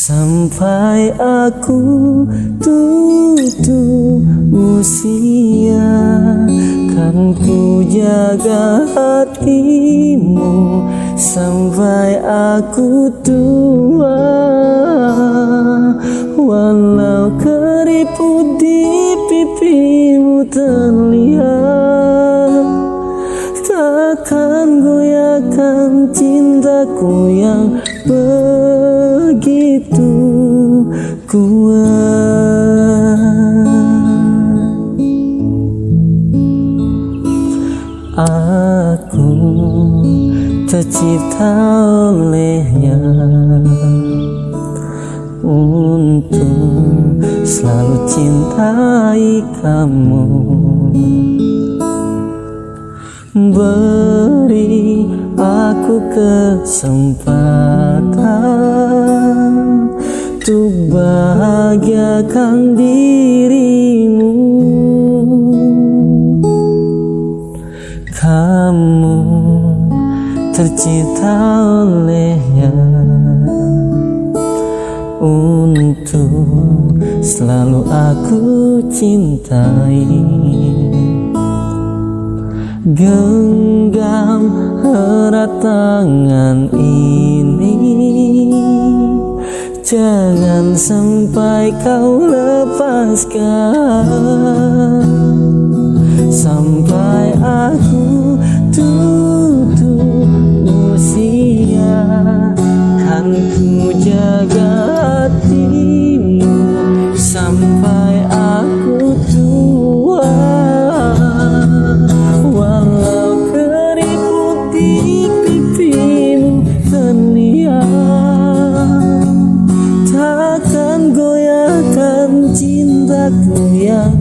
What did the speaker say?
Sampai aku tutup usia Kan ku jaga hatimu. Sampai aku tua Walau keriput di pipimu terlihat Takkan goyahkan cintaku yang begitu kuat. Aku tercipta olehnya Untuk selalu cintai kamu. Beri aku kesempatan bahagiakan dirimu. Kamu tercipta olehnya Untuk selalu aku cintai. Genggam erat tangan ini Jangan sampai kau lepaskan. Sampai aku tutup usia. Kan ku jaga 一样